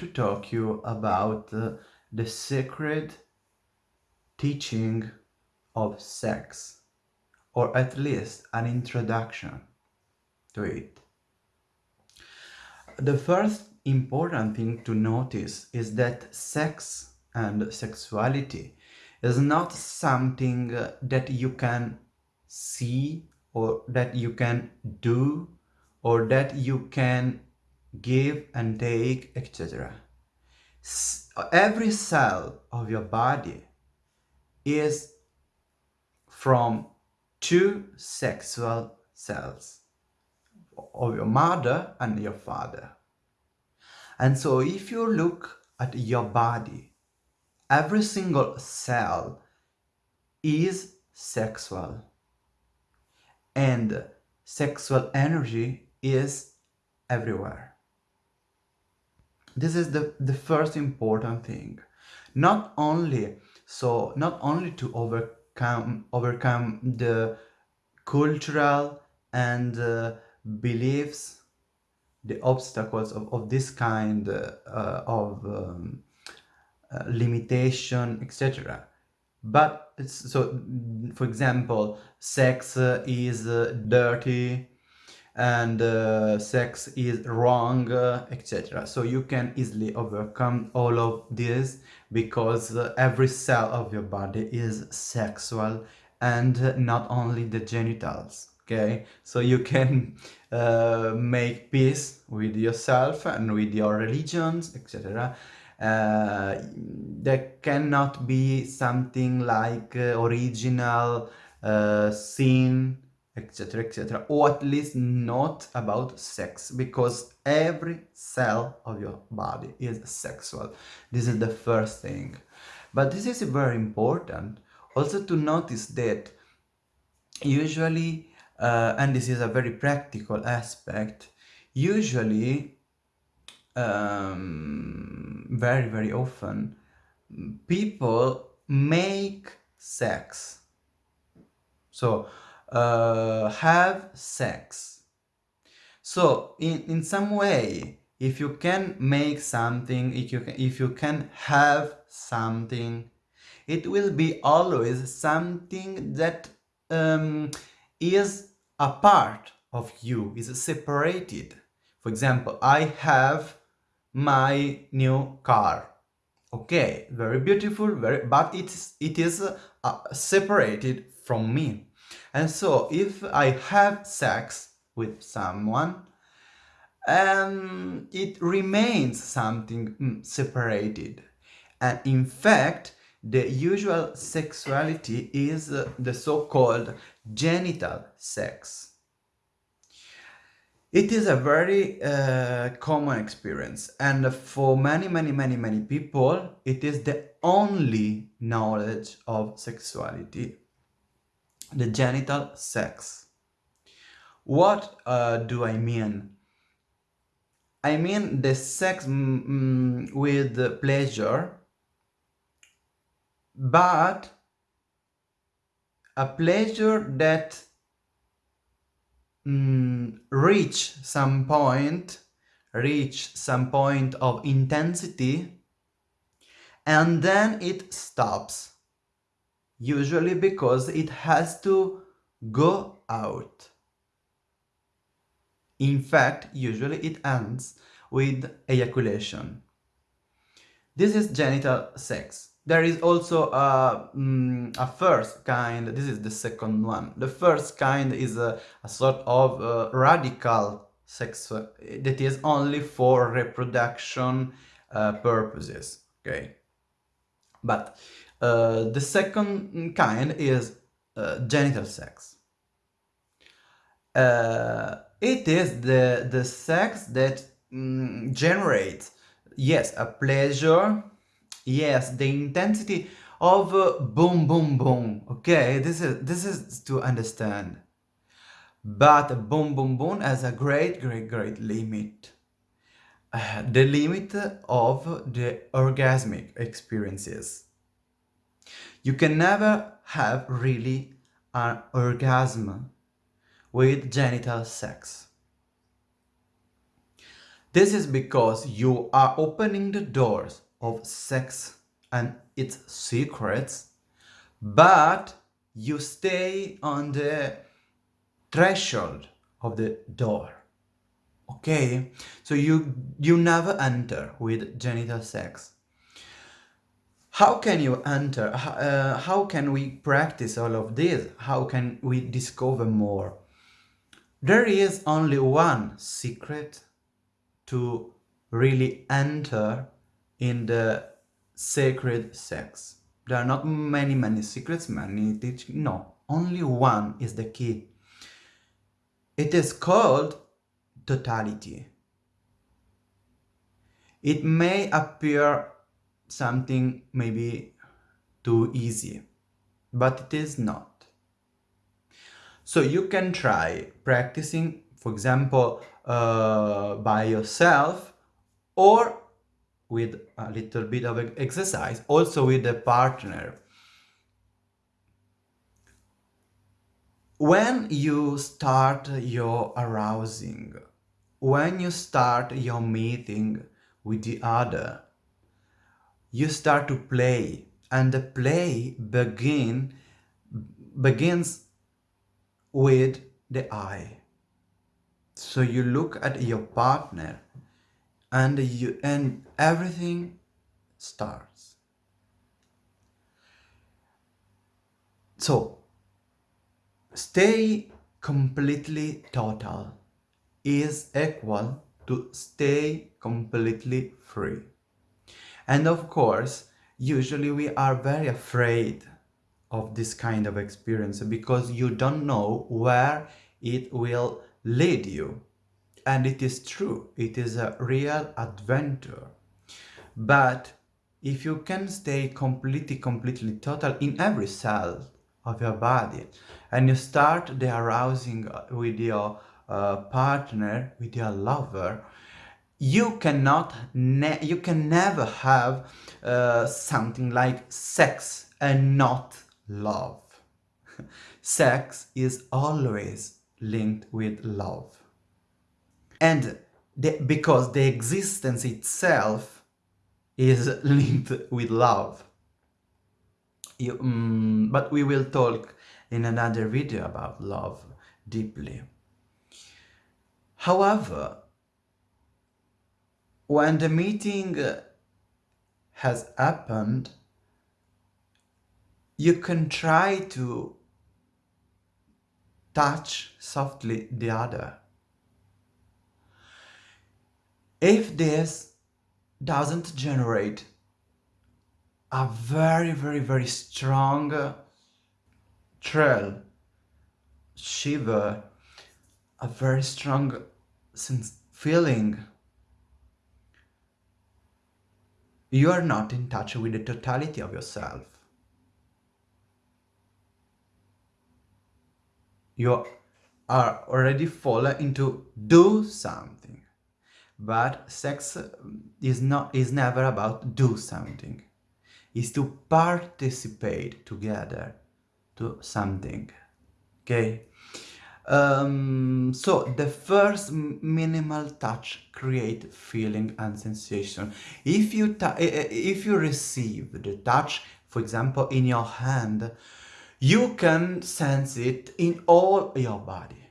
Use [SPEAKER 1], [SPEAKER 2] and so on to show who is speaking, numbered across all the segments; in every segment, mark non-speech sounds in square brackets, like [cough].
[SPEAKER 1] to talk you about uh, the secret teaching of sex or at least an introduction to it. The first important thing to notice is that sex and sexuality is not something that you can see or that you can do or that you can give and take etc every cell of your body is from two sexual cells of your mother and your father. And so if you look at your body every single cell is sexual. And sexual energy is everywhere. This is the, the first important thing. Not only so not only to overcome overcome the cultural and uh, beliefs, the obstacles of, of this kind uh, of um, uh, limitation, etc but so for example sex is dirty and uh, sex is wrong uh, etc so you can easily overcome all of this because uh, every cell of your body is sexual and not only the genitals okay? So you can [laughs] uh, make peace with yourself and with your religions etc uh, there cannot be something like uh, original sin etc etc or at least not about sex because every cell of your body is sexual. This is the first thing. But this is very important also to notice that usually uh, and this is a very practical aspect usually um, very very often people make sex. So uh, have sex. So in in some way if you can make something if you can, if you can have something it will be always something that um, is a part of you is separated. For example i have my new car. Okay very beautiful very but it's it is uh, separated from me and so if i have sex with someone um it remains something mm, separated. And in fact the usual sexuality is uh, the so-called genital sex. It is a very uh, common experience. And for many, many, many, many people, it is the only knowledge of sexuality, the genital sex. What uh, do I mean? I mean the sex mm, mm with pleasure, but a pleasure that mm, reach some point, reach some point of intensity, and then it stops. Usually because it has to go out. In fact, usually it ends with ejaculation. This is genital sex. There is also a, um, a first kind, this is the second one. The first kind is a, a sort of uh, radical sex uh, that is only for reproduction uh, purposes, okay? But uh, the second kind is uh, genital sex. Uh, it is the, the sex that mm, generates, yes, a pleasure, yes the intensity of uh, boom boom boom okay? This is this is to understand. But boom boom boom has a great great great limit. Uh, the limit of the orgasmic experiences you can never have really an orgasm with genital sex This is because you are opening the doors of sex and its secrets, but you stay on the threshold of the door. Okay, so you you never enter with genital sex. How can you enter? Uh, how can we practice all of this? How can we discover more? There is only one secret to really enter in the sacred sex. There are not many, many secrets, many teaching. No, only one is the key. It is called totality. It may appear something maybe too easy, but it is not. So you can try practicing, for example, uh, by yourself or with a little bit of exercise, also with a partner. When you start your arousing, when you start your meeting with the other, you start to play and the play begin begins with the eye. So you look at your partner and you and everything starts. So stay completely total is equal to stay completely free and of course, usually we are very afraid of this kind of experience because you don't know where it will lead you. And it is true, it is a real adventure. But if you can stay completely, completely total in every cell of your body and you start the arousing with your uh, partner, with your lover, you cannot you can never have uh, something like sex and not love. [laughs] Sex is always linked with love. And the, because the existence itself is [laughs] linked with love. You, um, but we will talk in another video about love deeply. However when the meeting has happened, you can try to touch softly the other. If this doesn't generate a very, very, very strong thrill, shiver, a very strong sense feeling you are not in touch with the totality of yourself. You are already fallen into do something. But sex um, is not is never about do something. It's to participate together to something. Okay? Um, so the first minimal touch create feeling and sensation. If you if you receive the touch, for example, in your hand, you can sense it in all your body.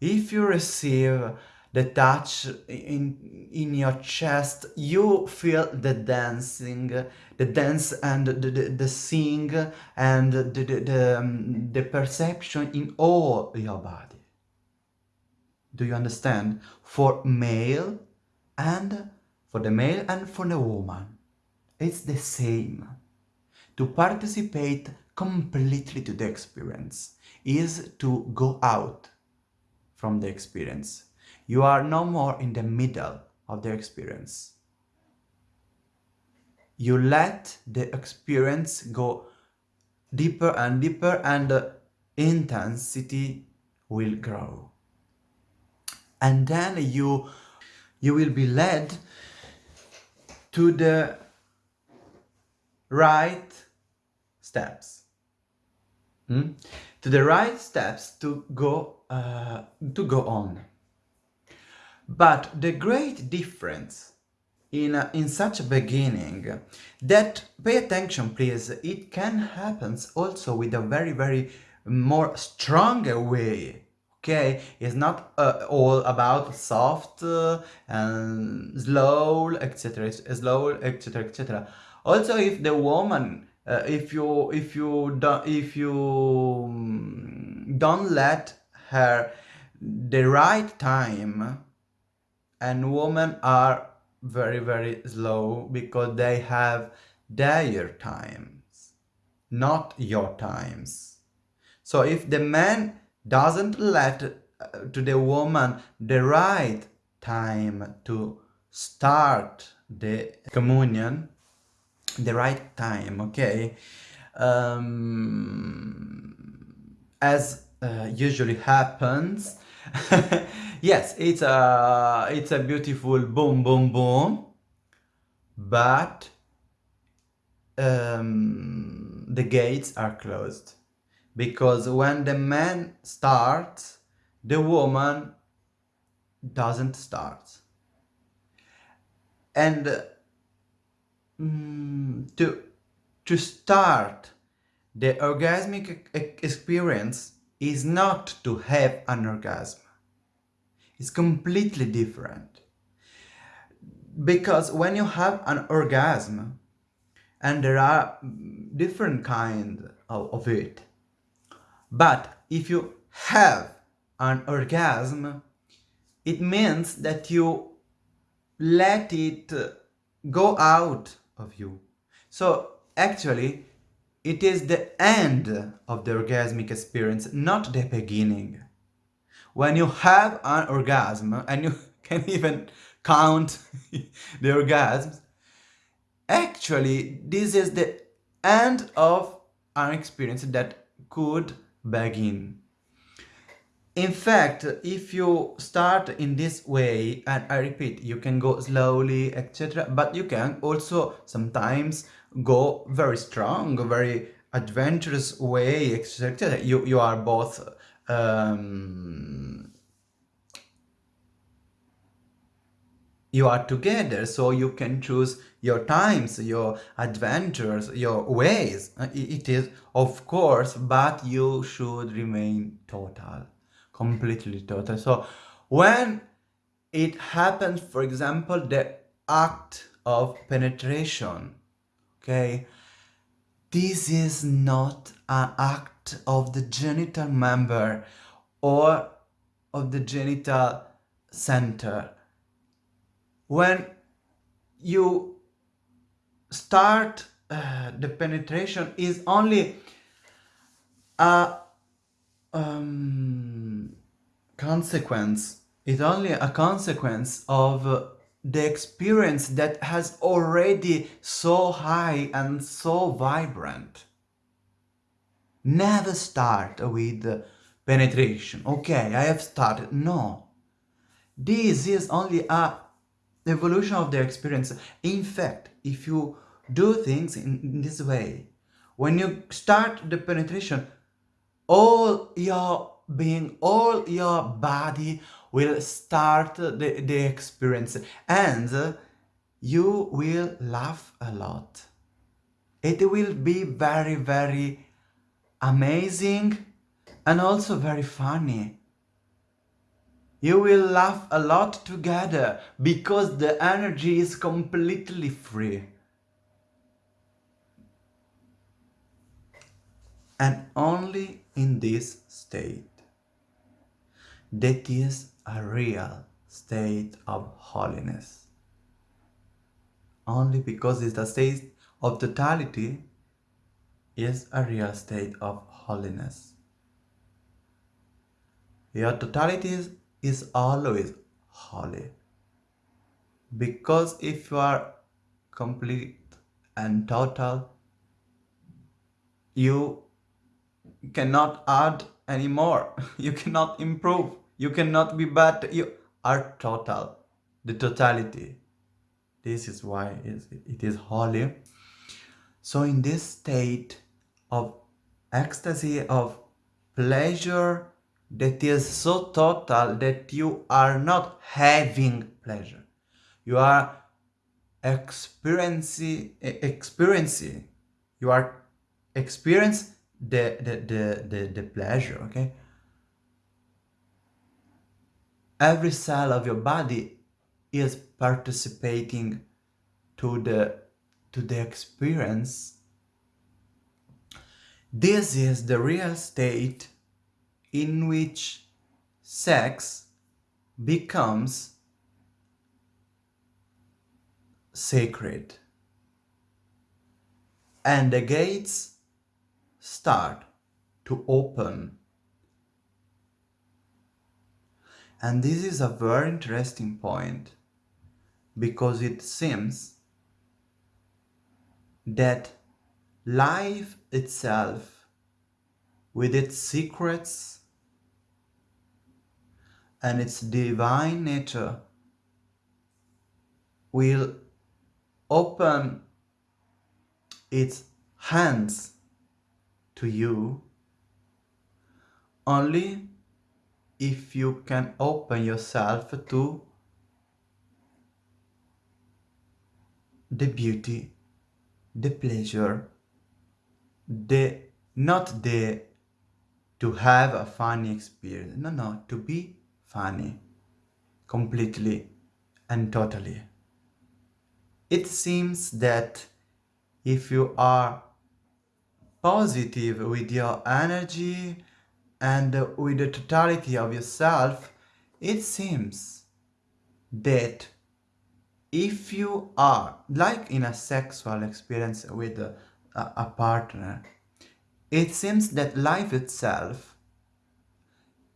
[SPEAKER 1] If you receive the touch in in your chest you feel the dancing the dance and the, the, the sing and the, the, the, um, the perception in all your body. Do you understand? For male and for the male and for the woman it's the same. To participate completely to the experience is to go out from the experience you are no more in the middle of the experience. You let the experience go deeper and deeper and the intensity will grow. And then you, you will be led to the right steps. Hmm? To the right steps to go uh, to go on. But the great difference in, uh, in such a beginning that pay attention please it can happen also with a very very more stronger way okay? It's not uh, all about soft uh, and slow etc slow etc etc also if the woman uh, if you if you don't if you um, don't let her the right time and women are very very slow because they have their times not your times. So if the man doesn't let uh, to the woman the right time to start the communion the right time okay um, as uh, usually happens [laughs] yes it's a it's a beautiful boom boom boom but um, the gates are closed. Because when the man starts the woman doesn't start. And mm, to to start the orgasmic experience is not to have an orgasm it's completely different because when you have an orgasm and there are different kinds of, of it but if you have an orgasm, it means that you let it go out of you. So actually, it is the end of the orgasmic experience, not the beginning. When you have an orgasm, and you [laughs] can even count [laughs] the orgasms, actually, this is the end of an experience that could begin. In fact, if you start in this way, and I repeat, you can go slowly, etc. But you can also sometimes go very strong, very adventurous way, etc. You, you are both um, you are together so you can choose your times your adventures your ways uh, it is of course but you should remain total completely total so when it happens for example the act of penetration okay? This is not an act of the genital member or of the genital center. When you start uh, the penetration is only a um, consequence. It's only a consequence of the experience that has already so high and so vibrant. Never start with penetration. Okay i have started. No. This is only a evolution of the experience. In fact, if you do things in, in this way, when you start the penetration, all your being, all your body will start the, the experience and you will laugh a lot. It will be very, very amazing and also very funny you will laugh a lot together because the energy is completely free. And only in this state, that is a real state of holiness. Only because it's a state of totality is a real state of holiness. Your totality is is always holy. Because if you are complete and total, you cannot add anymore. [laughs] You cannot improve. You cannot be bad. You are total. The totality. This is why it is holy. So in this state of ecstasy, of pleasure, that is so total that you are not having pleasure. You are experiencing, experiencing, you are experience the, the, the, the, the pleasure, okay? Every cell of your body is participating to the to the experience. This is the real state in which sex becomes sacred. And the gates start to open and this is a very interesting point because it seems that life itself with its secrets and its divine nature will open its hands to you only if you can open yourself to the beauty, the pleasure, the not the to have a funny experience. No, no, to be funny completely and totally. It seems that if you are positive with your energy and with the totality of yourself, it seems that if you are like in a sexual experience with a, a partner it seems that life itself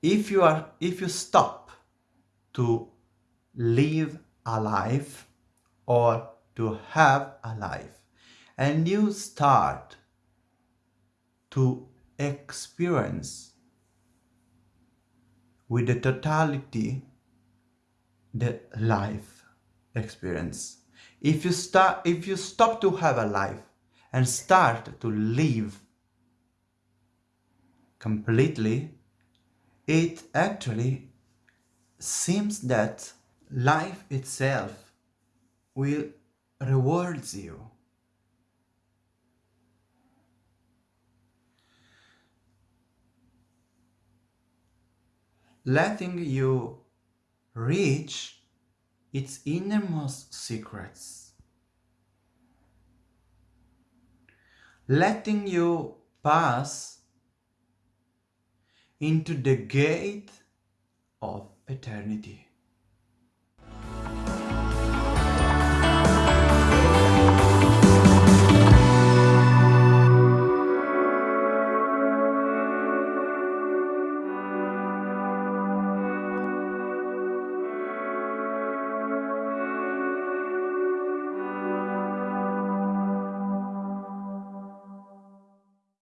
[SPEAKER 1] if you are if you stop to live a life or to have a life and you start to experience with the totality the life experience. If you start, if you stop to have a life and start to live completely, it actually seems that life itself will rewards you. Letting you reach its innermost secrets, letting you pass into the gate of eternity.